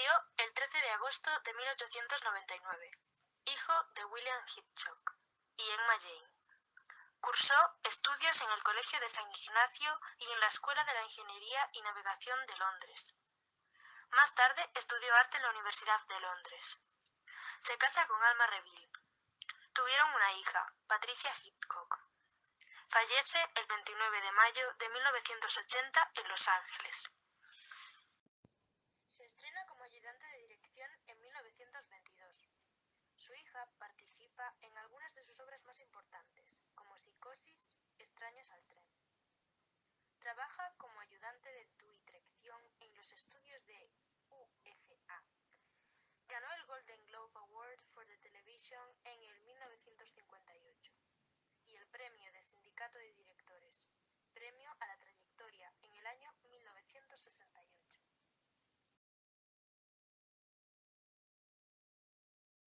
Nació el 13 de agosto de 1899, hijo de William Hitchcock y Emma Jane. Cursó estudios en el Colegio de San Ignacio y en la Escuela de la Ingeniería y Navegación de Londres. Más tarde estudió arte en la Universidad de Londres. Se casa con Alma Reville. Tuvieron una hija, Patricia Hitchcock. Fallece el 29 de mayo de 1980 en Los Ángeles. Ayudante de dirección en 1922. Su hija participa en algunas de sus obras más importantes, como Psicosis, Extraños al tren. Trabaja como ayudante de dirección en los estudios de UFA. Ganó el Golden Globe Award for the Television en el 1958 y el premio de Sindicato de Directores, premio a la